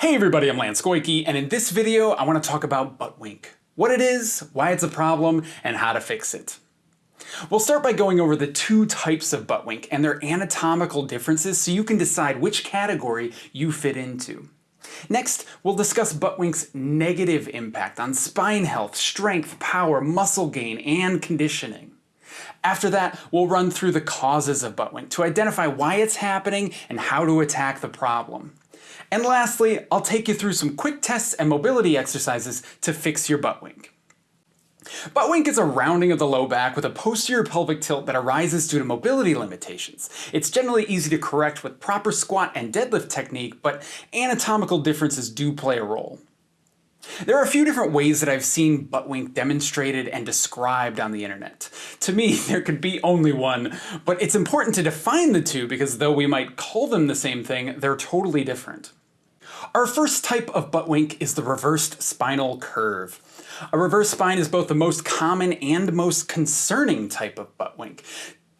Hey everybody, I'm Lance Goyke, and in this video I want to talk about butt wink. What it is, why it's a problem, and how to fix it. We'll start by going over the two types of butt wink and their anatomical differences so you can decide which category you fit into. Next, we'll discuss butt wink's negative impact on spine health, strength, power, muscle gain, and conditioning. After that, we'll run through the causes of butt wink to identify why it's happening and how to attack the problem. And lastly, I'll take you through some quick tests and mobility exercises to fix your butt wink. Butt wink is a rounding of the low back with a posterior pelvic tilt that arises due to mobility limitations. It's generally easy to correct with proper squat and deadlift technique, but anatomical differences do play a role. There are a few different ways that I've seen butt wink demonstrated and described on the internet. To me, there could be only one, but it's important to define the two because though we might call them the same thing, they're totally different. Our first type of butt wink is the reversed spinal curve. A reverse spine is both the most common and most concerning type of butt wink.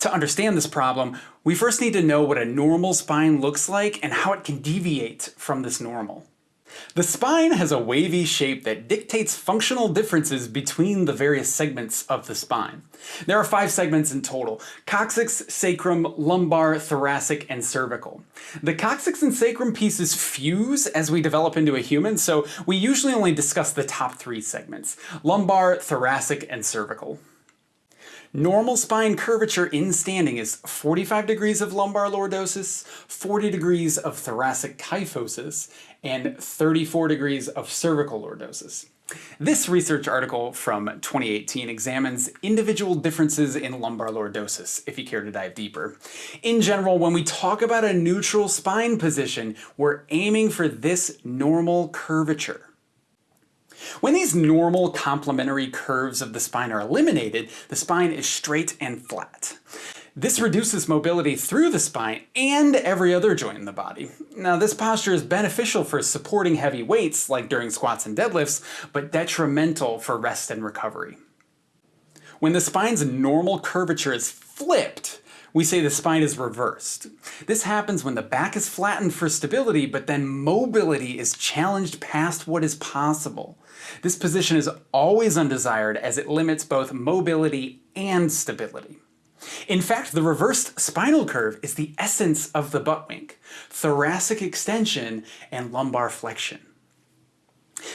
To understand this problem, we first need to know what a normal spine looks like and how it can deviate from this normal. The spine has a wavy shape that dictates functional differences between the various segments of the spine. There are five segments in total, coccyx, sacrum, lumbar, thoracic, and cervical. The coccyx and sacrum pieces fuse as we develop into a human, so we usually only discuss the top three segments, lumbar, thoracic, and cervical. Normal spine curvature in standing is 45 degrees of lumbar lordosis, 40 degrees of thoracic kyphosis, and 34 degrees of cervical lordosis. This research article from 2018 examines individual differences in lumbar lordosis, if you care to dive deeper. In general, when we talk about a neutral spine position, we're aiming for this normal curvature. When these normal complementary curves of the spine are eliminated, the spine is straight and flat. This reduces mobility through the spine and every other joint in the body. Now this posture is beneficial for supporting heavy weights like during squats and deadlifts, but detrimental for rest and recovery. When the spine's normal curvature is flipped, we say the spine is reversed. This happens when the back is flattened for stability, but then mobility is challenged past what is possible. This position is always undesired as it limits both mobility and stability. In fact, the reversed spinal curve is the essence of the butt wink, thoracic extension and lumbar flexion.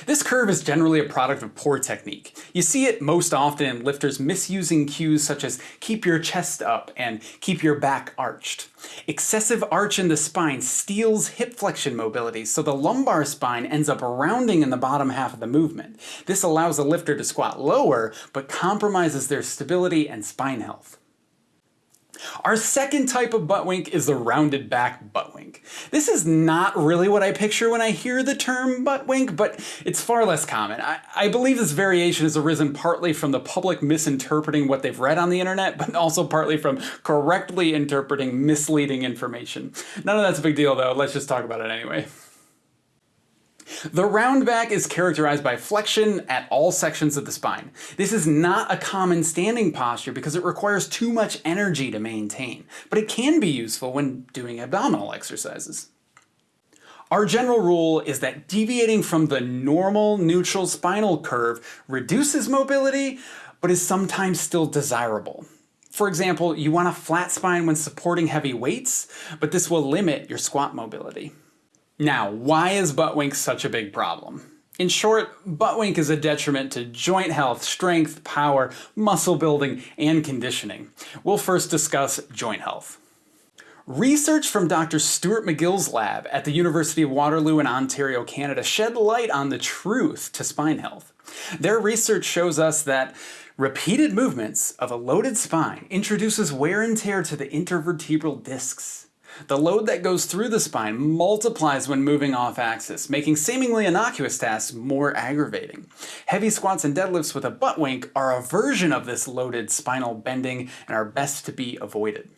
This curve is generally a product of poor technique. You see it most often in lifters misusing cues such as keep your chest up and keep your back arched. Excessive arch in the spine steals hip flexion mobility, so the lumbar spine ends up rounding in the bottom half of the movement. This allows the lifter to squat lower, but compromises their stability and spine health. Our second type of butt wink is the rounded back butt wink. This is not really what I picture when I hear the term butt wink, but it's far less common. I, I, believe this variation has arisen partly from the public misinterpreting what they've read on the internet, but also partly from correctly interpreting misleading information. None of that's a big deal though, let's just talk about it anyway. The round back is characterized by flexion at all sections of the spine. This is not a common standing posture because it requires too much energy to maintain, but it can be useful when doing abdominal exercises. Our general rule is that deviating from the normal neutral spinal curve reduces mobility, but is sometimes still desirable. For example, you want a flat spine when supporting heavy weights, but this will limit your squat mobility. Now, why is butt wink such a big problem? In short, butt wink is a detriment to joint health, strength, power, muscle building, and conditioning. We'll first discuss joint health. Research from Dr. Stuart McGill's lab at the University of Waterloo in Ontario, Canada shed light on the truth to spine health. Their research shows us that repeated movements of a loaded spine introduces wear and tear to the intervertebral discs. The load that goes through the spine multiplies when moving off axis, making seemingly innocuous tasks more aggravating. Heavy squats and deadlifts with a butt wink are a version of this loaded spinal bending and are best to be avoided.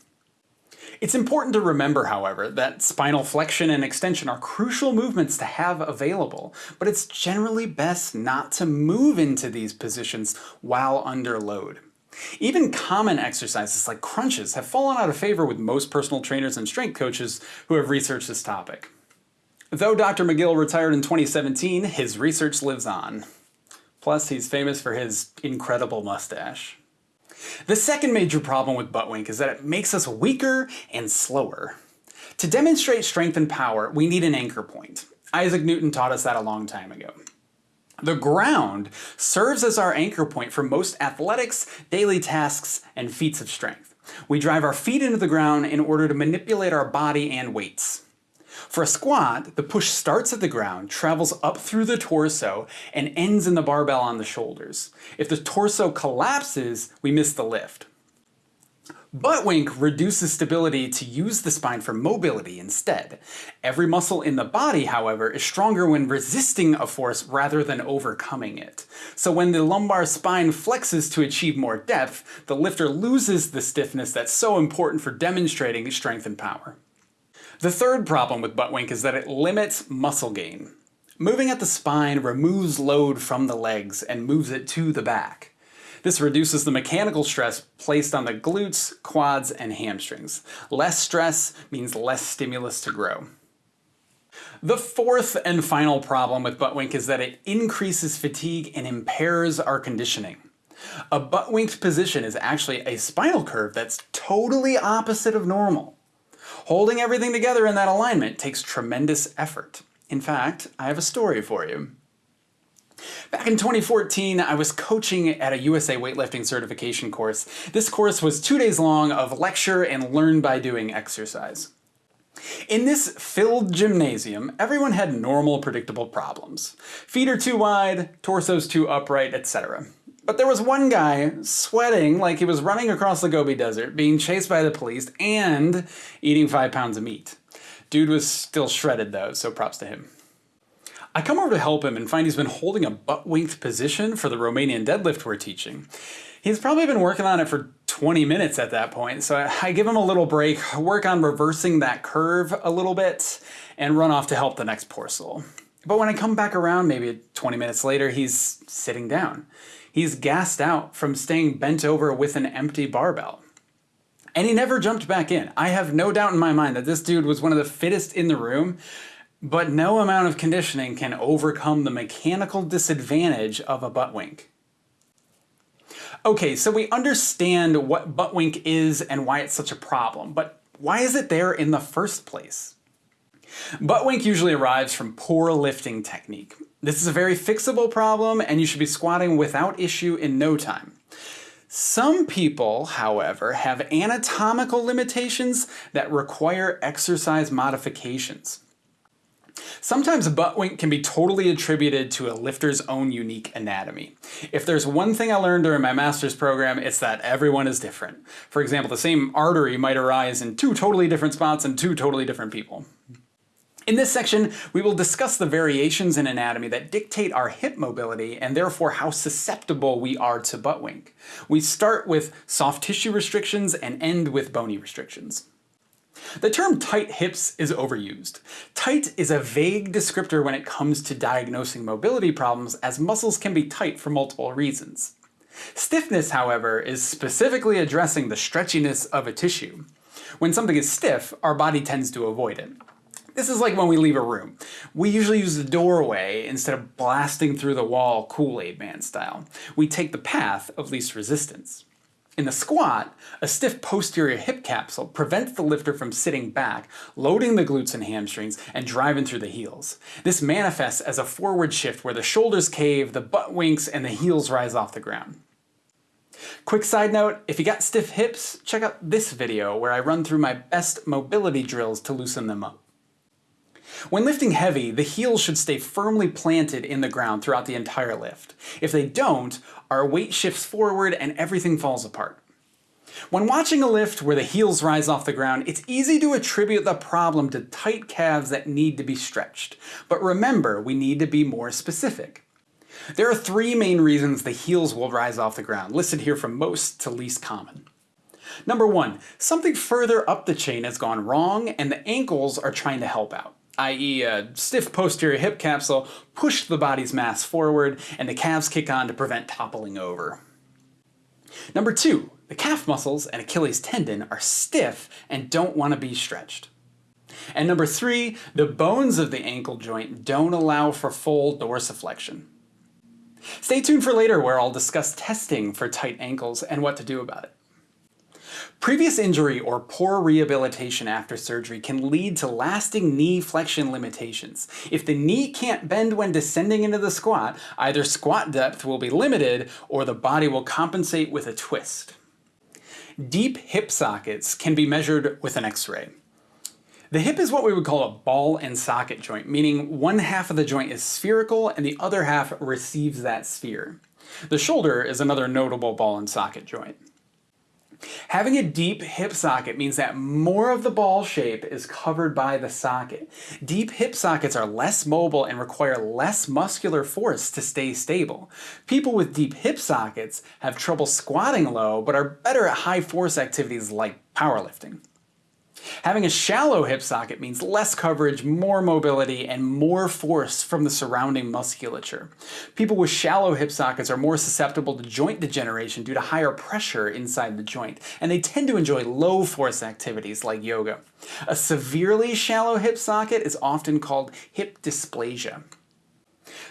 It's important to remember, however, that spinal flexion and extension are crucial movements to have available, but it's generally best not to move into these positions while under load. Even common exercises like crunches have fallen out of favor with most personal trainers and strength coaches who have researched this topic. Though Dr. McGill retired in 2017, his research lives on. Plus, he's famous for his incredible mustache. The second major problem with butt wink is that it makes us weaker and slower. To demonstrate strength and power, we need an anchor point. Isaac Newton taught us that a long time ago. The ground serves as our anchor point for most athletics, daily tasks, and feats of strength. We drive our feet into the ground in order to manipulate our body and weights. For a squat, the push starts at the ground, travels up through the torso, and ends in the barbell on the shoulders. If the torso collapses, we miss the lift. Butt wink reduces stability to use the spine for mobility instead. Every muscle in the body, however, is stronger when resisting a force rather than overcoming it. So when the lumbar spine flexes to achieve more depth, the lifter loses the stiffness that's so important for demonstrating strength and power. The third problem with butt wink is that it limits muscle gain. Moving at the spine removes load from the legs and moves it to the back. This reduces the mechanical stress placed on the glutes, quads, and hamstrings. Less stress means less stimulus to grow. The fourth and final problem with butt wink is that it increases fatigue and impairs our conditioning. A butt winked position is actually a spinal curve that's totally opposite of normal. Holding everything together in that alignment takes tremendous effort. In fact, I have a story for you. Back in 2014, I was coaching at a USA weightlifting certification course. This course was two days long of lecture and learn by doing exercise. In this filled gymnasium, everyone had normal predictable problems. Feet are too wide, torso's too upright, etc. But there was one guy sweating like he was running across the Gobi Desert, being chased by the police, and eating five pounds of meat. Dude was still shredded though, so props to him. I come over to help him and find he's been holding a butt-winked position for the Romanian deadlift we're teaching. He's probably been working on it for 20 minutes at that point, so I give him a little break, work on reversing that curve a little bit, and run off to help the next parcel. But when I come back around, maybe 20 minutes later, he's sitting down. He's gassed out from staying bent over with an empty barbell. And he never jumped back in. I have no doubt in my mind that this dude was one of the fittest in the room, but no amount of conditioning can overcome the mechanical disadvantage of a butt wink. Okay, so we understand what butt wink is and why it's such a problem, but why is it there in the first place? Butt wink usually arrives from poor lifting technique. This is a very fixable problem and you should be squatting without issue in no time. Some people, however, have anatomical limitations that require exercise modifications. Sometimes a butt wink can be totally attributed to a lifter's own unique anatomy. If there's one thing I learned during my master's program, it's that everyone is different. For example, the same artery might arise in two totally different spots in two totally different people. In this section, we will discuss the variations in anatomy that dictate our hip mobility and therefore how susceptible we are to butt wink. We start with soft tissue restrictions and end with bony restrictions. The term tight hips is overused. Tight is a vague descriptor when it comes to diagnosing mobility problems as muscles can be tight for multiple reasons. Stiffness, however, is specifically addressing the stretchiness of a tissue. When something is stiff, our body tends to avoid it. This is like when we leave a room. We usually use the doorway instead of blasting through the wall Kool-Aid Man style. We take the path of least resistance. In the squat, a stiff posterior hip capsule prevents the lifter from sitting back, loading the glutes and hamstrings, and driving through the heels. This manifests as a forward shift where the shoulders cave, the butt winks, and the heels rise off the ground. Quick side note, if you got stiff hips, check out this video where I run through my best mobility drills to loosen them up. When lifting heavy, the heels should stay firmly planted in the ground throughout the entire lift. If they don't, our weight shifts forward and everything falls apart. When watching a lift where the heels rise off the ground, it's easy to attribute the problem to tight calves that need to be stretched. But remember, we need to be more specific. There are three main reasons the heels will rise off the ground, listed here from most to least common. Number one, something further up the chain has gone wrong and the ankles are trying to help out i.e. a stiff posterior hip capsule, push the body's mass forward, and the calves kick on to prevent toppling over. Number two, the calf muscles and Achilles tendon are stiff and don't want to be stretched. And number three, the bones of the ankle joint don't allow for full dorsiflexion. Stay tuned for later where I'll discuss testing for tight ankles and what to do about it. Previous injury or poor rehabilitation after surgery can lead to lasting knee flexion limitations. If the knee can't bend when descending into the squat, either squat depth will be limited or the body will compensate with a twist. Deep hip sockets can be measured with an x-ray. The hip is what we would call a ball and socket joint, meaning one half of the joint is spherical and the other half receives that sphere. The shoulder is another notable ball and socket joint. Having a deep hip socket means that more of the ball shape is covered by the socket. Deep hip sockets are less mobile and require less muscular force to stay stable. People with deep hip sockets have trouble squatting low but are better at high force activities like powerlifting. Having a shallow hip socket means less coverage, more mobility, and more force from the surrounding musculature. People with shallow hip sockets are more susceptible to joint degeneration due to higher pressure inside the joint, and they tend to enjoy low force activities like yoga. A severely shallow hip socket is often called hip dysplasia.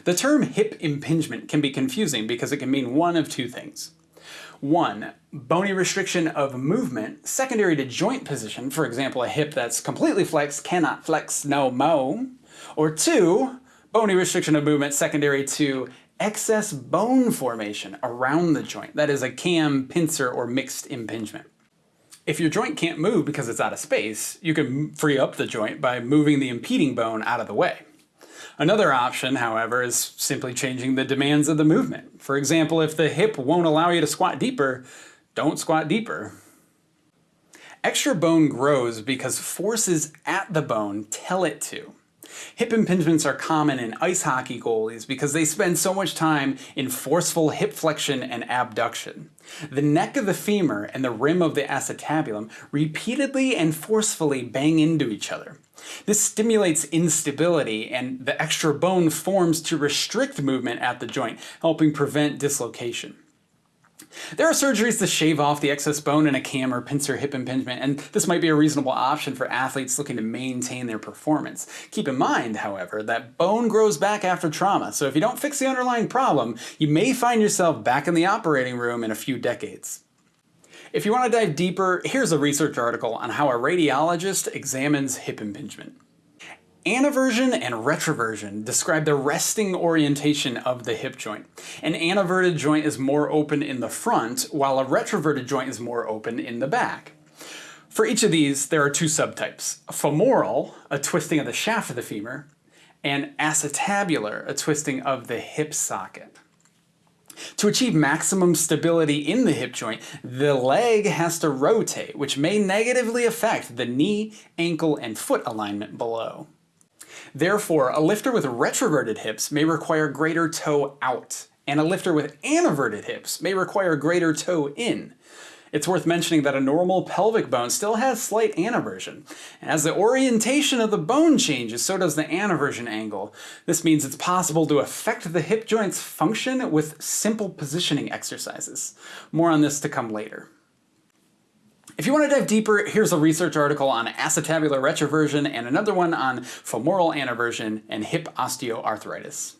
The term hip impingement can be confusing because it can mean one of two things. One, bony restriction of movement secondary to joint position, for example a hip that's completely flexed cannot flex no mo. Or two, bony restriction of movement secondary to excess bone formation around the joint, that is a cam, pincer, or mixed impingement. If your joint can't move because it's out of space, you can free up the joint by moving the impeding bone out of the way. Another option, however, is simply changing the demands of the movement. For example, if the hip won't allow you to squat deeper, don't squat deeper. Extra bone grows because forces at the bone tell it to. Hip impingements are common in ice hockey goalies because they spend so much time in forceful hip flexion and abduction. The neck of the femur and the rim of the acetabulum repeatedly and forcefully bang into each other. This stimulates instability and the extra bone forms to restrict movement at the joint, helping prevent dislocation. There are surgeries to shave off the excess bone in a cam or pincer hip impingement, and this might be a reasonable option for athletes looking to maintain their performance. Keep in mind, however, that bone grows back after trauma, so if you don't fix the underlying problem, you may find yourself back in the operating room in a few decades. If you want to dive deeper, here's a research article on how a radiologist examines hip impingement. Anteversion and retroversion describe the resting orientation of the hip joint. An anteverted joint is more open in the front, while a retroverted joint is more open in the back. For each of these, there are two subtypes. Femoral, a twisting of the shaft of the femur, and acetabular, a twisting of the hip socket. To achieve maximum stability in the hip joint, the leg has to rotate, which may negatively affect the knee, ankle, and foot alignment below. Therefore, a lifter with retroverted hips may require greater toe out, and a lifter with anteverted hips may require greater toe in. It's worth mentioning that a normal pelvic bone still has slight anteversion. As the orientation of the bone changes, so does the anteversion angle. This means it's possible to affect the hip joint's function with simple positioning exercises. More on this to come later. If you want to dive deeper, here's a research article on acetabular retroversion and another one on femoral anteversion and hip osteoarthritis.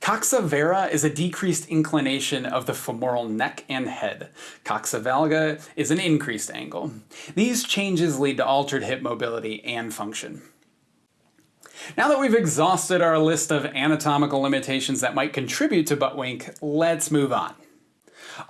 Coxa vara is a decreased inclination of the femoral neck and head. Coxa valga is an increased angle. These changes lead to altered hip mobility and function. Now that we've exhausted our list of anatomical limitations that might contribute to butt wink, let's move on.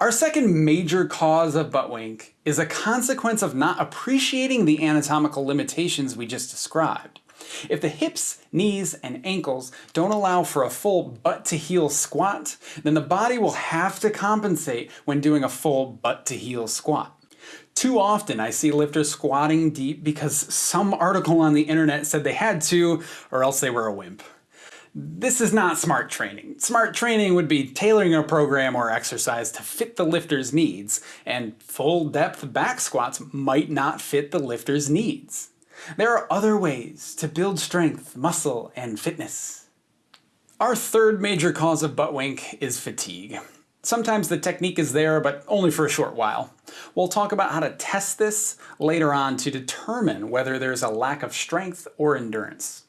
Our second major cause of butt wink is a consequence of not appreciating the anatomical limitations we just described. If the hips, knees, and ankles don't allow for a full butt to heel squat, then the body will have to compensate when doing a full butt to heel squat. Too often I see lifters squatting deep because some article on the internet said they had to, or else they were a wimp. This is not smart training. Smart training would be tailoring a program or exercise to fit the lifter's needs, and full depth back squats might not fit the lifter's needs. There are other ways to build strength, muscle, and fitness. Our third major cause of butt wink is fatigue. Sometimes the technique is there, but only for a short while. We'll talk about how to test this later on to determine whether there's a lack of strength or endurance.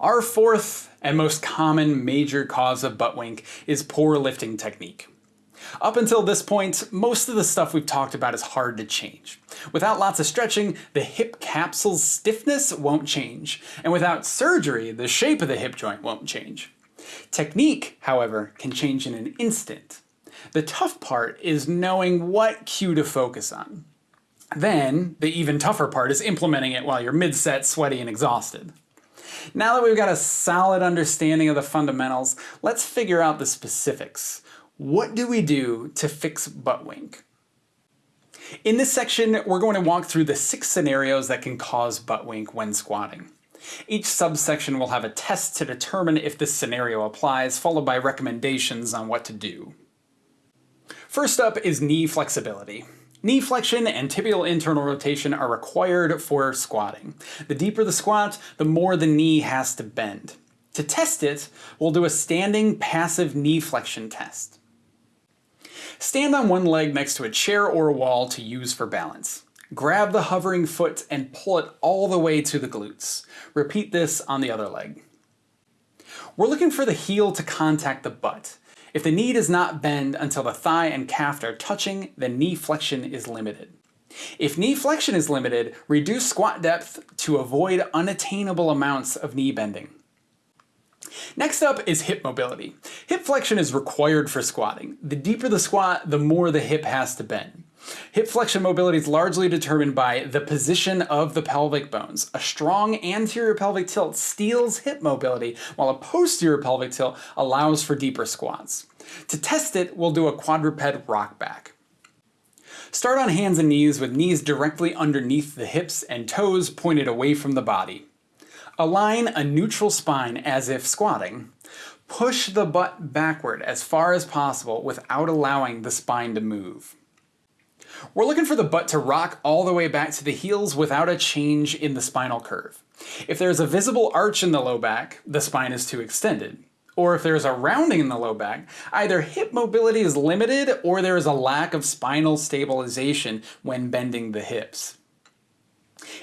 Our fourth and most common major cause of butt wink is poor lifting technique. Up until this point, most of the stuff we've talked about is hard to change. Without lots of stretching, the hip capsule's stiffness won't change, and without surgery, the shape of the hip joint won't change. Technique, however, can change in an instant. The tough part is knowing what cue to focus on. Then, the even tougher part is implementing it while you're mid-set, sweaty, and exhausted. Now that we've got a solid understanding of the fundamentals, let's figure out the specifics. What do we do to fix butt wink? In this section, we're going to walk through the six scenarios that can cause butt wink when squatting. Each subsection will have a test to determine if this scenario applies, followed by recommendations on what to do. First up is knee flexibility. Knee flexion and tibial internal rotation are required for squatting. The deeper the squat, the more the knee has to bend. To test it, we'll do a standing passive knee flexion test. Stand on one leg next to a chair or a wall to use for balance. Grab the hovering foot and pull it all the way to the glutes. Repeat this on the other leg. We're looking for the heel to contact the butt. If the knee does not bend until the thigh and calf are touching, then knee flexion is limited. If knee flexion is limited, reduce squat depth to avoid unattainable amounts of knee bending. Next up is hip mobility. Hip flexion is required for squatting. The deeper the squat, the more the hip has to bend. Hip flexion mobility is largely determined by the position of the pelvic bones. A strong anterior pelvic tilt steals hip mobility, while a posterior pelvic tilt allows for deeper squats. To test it, we'll do a quadruped rock back. Start on hands and knees with knees directly underneath the hips and toes pointed away from the body. Align a neutral spine as if squatting. Push the butt backward as far as possible without allowing the spine to move. We're looking for the butt to rock all the way back to the heels without a change in the spinal curve. If there's a visible arch in the low back, the spine is too extended. Or if there's a rounding in the low back, either hip mobility is limited or there is a lack of spinal stabilization when bending the hips.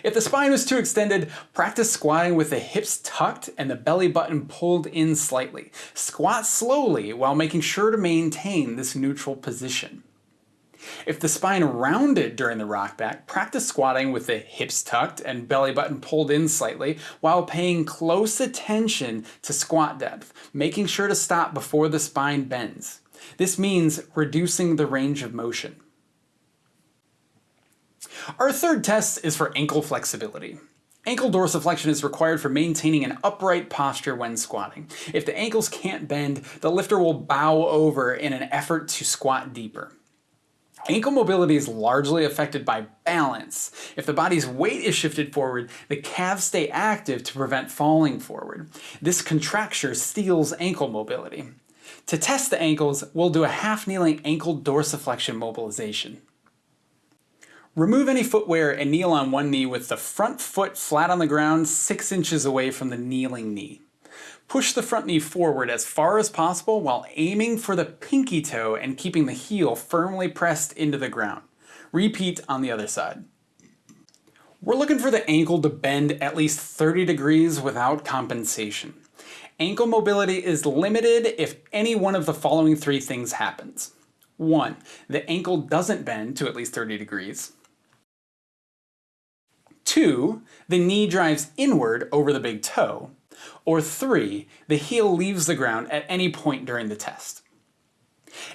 If the spine was too extended, practice squatting with the hips tucked and the belly button pulled in slightly. Squat slowly while making sure to maintain this neutral position. If the spine rounded during the rock back, practice squatting with the hips tucked and belly button pulled in slightly while paying close attention to squat depth, making sure to stop before the spine bends. This means reducing the range of motion. Our third test is for ankle flexibility. Ankle dorsiflexion is required for maintaining an upright posture when squatting. If the ankles can't bend, the lifter will bow over in an effort to squat deeper. Ankle mobility is largely affected by balance. If the body's weight is shifted forward, the calves stay active to prevent falling forward. This contracture steals ankle mobility. To test the ankles, we'll do a half-kneeling ankle dorsiflexion mobilization. Remove any footwear and kneel on one knee with the front foot flat on the ground 6 inches away from the kneeling knee. Push the front knee forward as far as possible while aiming for the pinky toe and keeping the heel firmly pressed into the ground. Repeat on the other side. We're looking for the ankle to bend at least 30 degrees without compensation. Ankle mobility is limited if any one of the following three things happens. 1. The ankle doesn't bend to at least 30 degrees. Two, the knee drives inward over the big toe. Or three, the heel leaves the ground at any point during the test.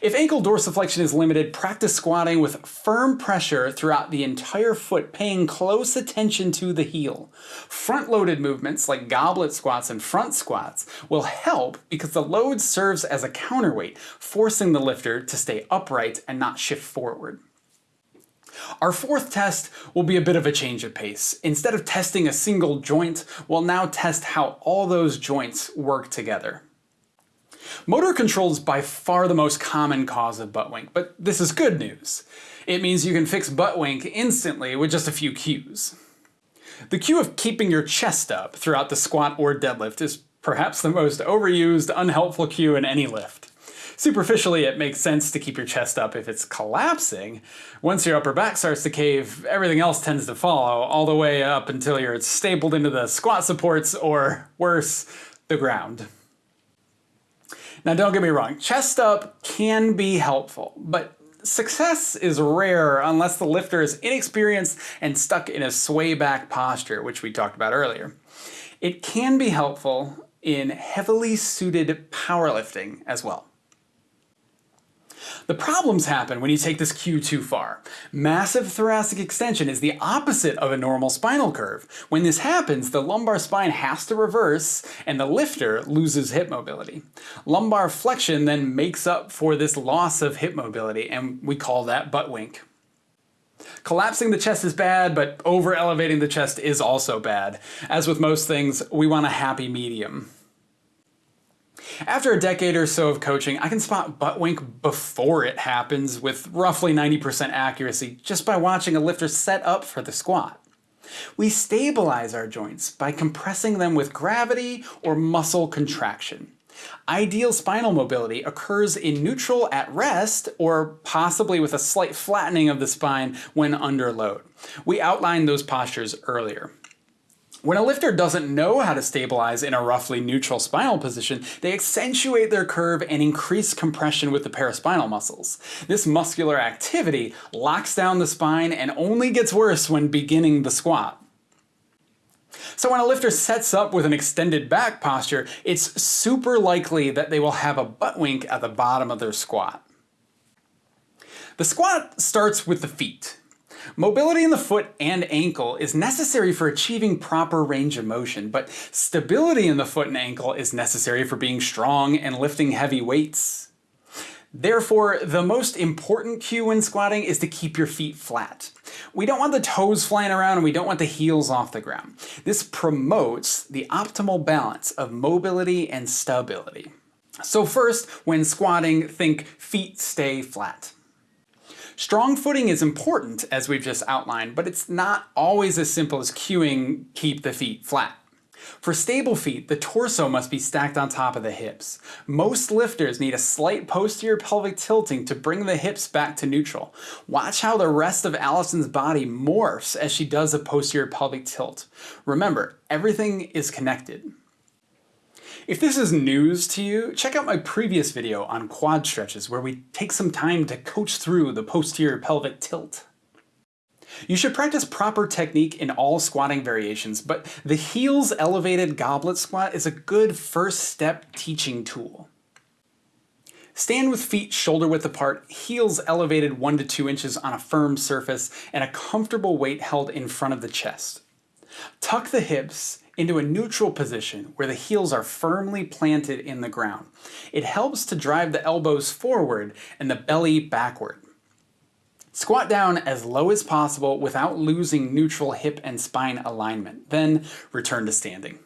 If ankle dorsiflexion is limited, practice squatting with firm pressure throughout the entire foot, paying close attention to the heel. Front-loaded movements like goblet squats and front squats will help because the load serves as a counterweight, forcing the lifter to stay upright and not shift forward. Our fourth test will be a bit of a change of pace. Instead of testing a single joint, we'll now test how all those joints work together. Motor control is by far the most common cause of butt wink, but this is good news. It means you can fix butt wink instantly with just a few cues. The cue of keeping your chest up throughout the squat or deadlift is perhaps the most overused, unhelpful cue in any lift. Superficially, it makes sense to keep your chest up if it's collapsing. Once your upper back starts to cave, everything else tends to follow, all the way up until you're stapled into the squat supports or, worse, the ground. Now don't get me wrong, chest up can be helpful, but success is rare unless the lifter is inexperienced and stuck in a sway back posture, which we talked about earlier. It can be helpful in heavily suited powerlifting as well. The problems happen when you take this cue too far. Massive thoracic extension is the opposite of a normal spinal curve. When this happens, the lumbar spine has to reverse and the lifter loses hip mobility. Lumbar flexion then makes up for this loss of hip mobility and we call that butt wink. Collapsing the chest is bad, but over elevating the chest is also bad. As with most things, we want a happy medium. After a decade or so of coaching, I can spot butt wink before it happens with roughly 90% accuracy just by watching a lifter set up for the squat. We stabilize our joints by compressing them with gravity or muscle contraction. Ideal spinal mobility occurs in neutral at rest or possibly with a slight flattening of the spine when under load. We outlined those postures earlier. When a lifter doesn't know how to stabilize in a roughly neutral spinal position, they accentuate their curve and increase compression with the paraspinal muscles. This muscular activity locks down the spine and only gets worse when beginning the squat. So when a lifter sets up with an extended back posture, it's super likely that they will have a butt wink at the bottom of their squat. The squat starts with the feet. Mobility in the foot and ankle is necessary for achieving proper range of motion, but stability in the foot and ankle is necessary for being strong and lifting heavy weights. Therefore, the most important cue when squatting is to keep your feet flat. We don't want the toes flying around and we don't want the heels off the ground. This promotes the optimal balance of mobility and stability. So first, when squatting, think feet stay flat. Strong footing is important, as we've just outlined, but it's not always as simple as cueing keep the feet flat. For stable feet, the torso must be stacked on top of the hips. Most lifters need a slight posterior pelvic tilting to bring the hips back to neutral. Watch how the rest of Allison's body morphs as she does a posterior pelvic tilt. Remember, everything is connected. If this is news to you, check out my previous video on quad stretches where we take some time to coach through the posterior pelvic tilt. You should practice proper technique in all squatting variations, but the heels elevated goblet squat is a good first step teaching tool. Stand with feet shoulder width apart, heels elevated 1 to 2 inches on a firm surface, and a comfortable weight held in front of the chest. Tuck the hips into a neutral position where the heels are firmly planted in the ground. It helps to drive the elbows forward and the belly backward. Squat down as low as possible without losing neutral hip and spine alignment, then return to standing.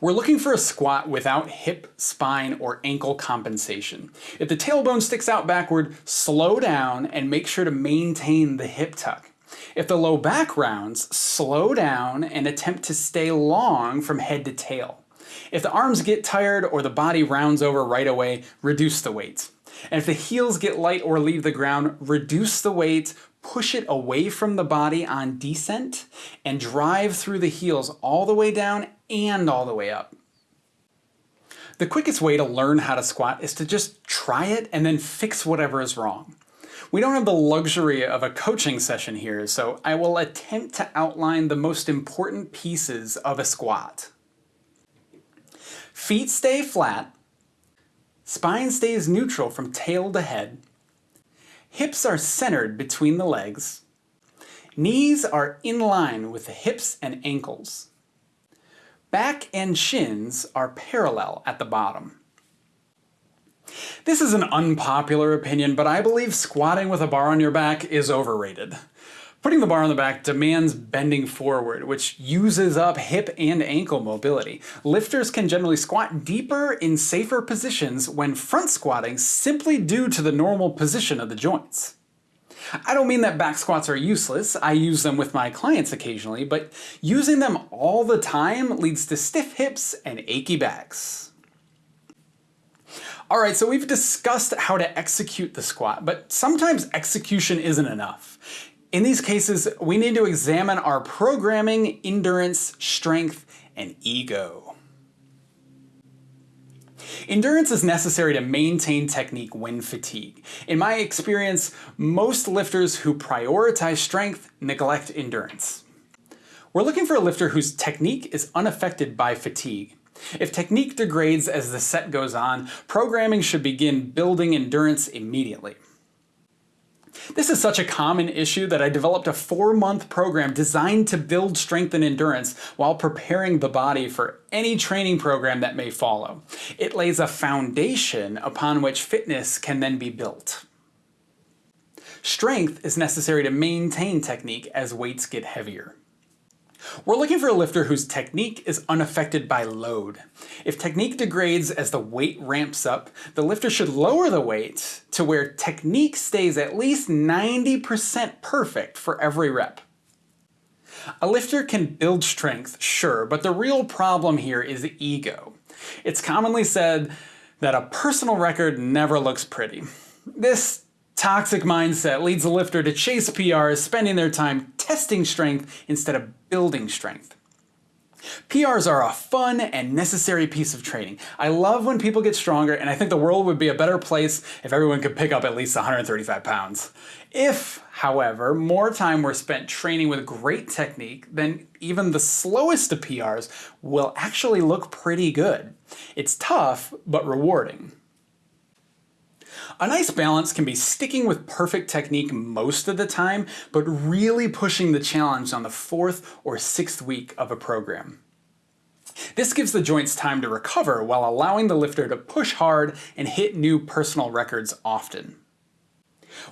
We're looking for a squat without hip, spine, or ankle compensation. If the tailbone sticks out backward, slow down and make sure to maintain the hip tuck. If the low back rounds, slow down and attempt to stay long from head to tail. If the arms get tired or the body rounds over right away, reduce the weight. And if the heels get light or leave the ground, reduce the weight, push it away from the body on descent, and drive through the heels all the way down and all the way up. The quickest way to learn how to squat is to just try it and then fix whatever is wrong. We don't have the luxury of a coaching session here, so I will attempt to outline the most important pieces of a squat. Feet stay flat, spine stays neutral from tail to head, hips are centered between the legs, knees are in line with the hips and ankles, back and shins are parallel at the bottom. This is an unpopular opinion, but I believe squatting with a bar on your back is overrated. Putting the bar on the back demands bending forward, which uses up hip and ankle mobility. Lifters can generally squat deeper in safer positions when front squatting simply due to the normal position of the joints. I don't mean that back squats are useless, I use them with my clients occasionally, but using them all the time leads to stiff hips and achy backs. All right, so we've discussed how to execute the squat, but sometimes execution isn't enough. In these cases, we need to examine our programming, endurance, strength, and ego. Endurance is necessary to maintain technique when fatigued. In my experience, most lifters who prioritize strength neglect endurance. We're looking for a lifter whose technique is unaffected by fatigue. If technique degrades as the set goes on, programming should begin building endurance immediately. This is such a common issue that I developed a four-month program designed to build strength and endurance while preparing the body for any training program that may follow. It lays a foundation upon which fitness can then be built. Strength is necessary to maintain technique as weights get heavier. We're looking for a lifter whose technique is unaffected by load. If technique degrades as the weight ramps up, the lifter should lower the weight to where technique stays at least 90% perfect for every rep. A lifter can build strength, sure, but the real problem here is ego. It's commonly said that a personal record never looks pretty. This toxic mindset leads a lifter to chase PRs, spending their time testing strength instead of building strength. PRs are a fun and necessary piece of training. I love when people get stronger, and I think the world would be a better place if everyone could pick up at least 135 pounds. If, however, more time were spent training with great technique, then even the slowest of PRs will actually look pretty good. It's tough, but rewarding. A nice balance can be sticking with perfect technique most of the time, but really pushing the challenge on the fourth or sixth week of a program. This gives the joints time to recover while allowing the lifter to push hard and hit new personal records often.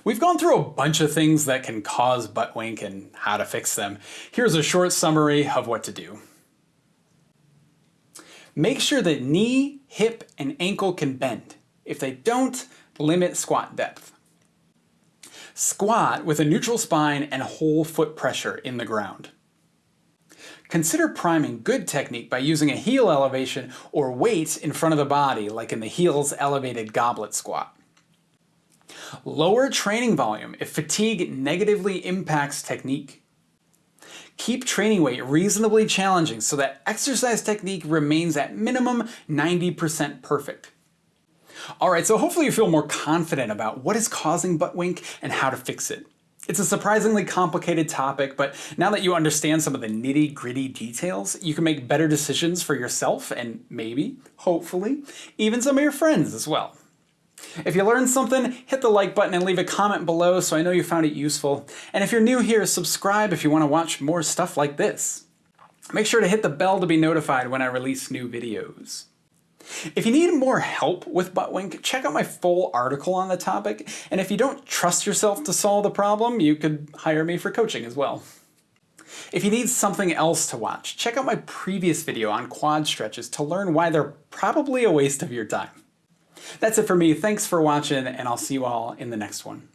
We've gone through a bunch of things that can cause butt wink and how to fix them. Here's a short summary of what to do. Make sure that knee, hip, and ankle can bend. If they don't, limit squat depth. Squat with a neutral spine and whole foot pressure in the ground. Consider priming good technique by using a heel elevation or weight in front of the body like in the heels elevated goblet squat. Lower training volume if fatigue negatively impacts technique. Keep training weight reasonably challenging so that exercise technique remains at minimum 90% perfect. Alright, so hopefully you feel more confident about what is causing butt wink and how to fix it. It's a surprisingly complicated topic, but now that you understand some of the nitty gritty details, you can make better decisions for yourself and maybe, hopefully, even some of your friends as well. If you learned something, hit the like button and leave a comment below so I know you found it useful. And if you're new here, subscribe if you want to watch more stuff like this. Make sure to hit the bell to be notified when I release new videos. If you need more help with butt wink, check out my full article on the topic, and if you don't trust yourself to solve the problem, you could hire me for coaching as well. If you need something else to watch, check out my previous video on quad stretches to learn why they're probably a waste of your time. That's it for me, thanks for watching, and I'll see you all in the next one.